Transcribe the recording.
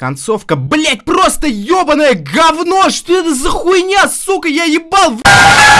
концовка, блять, просто ебаное говно! Что это за хуйня, сука, я ебал! в-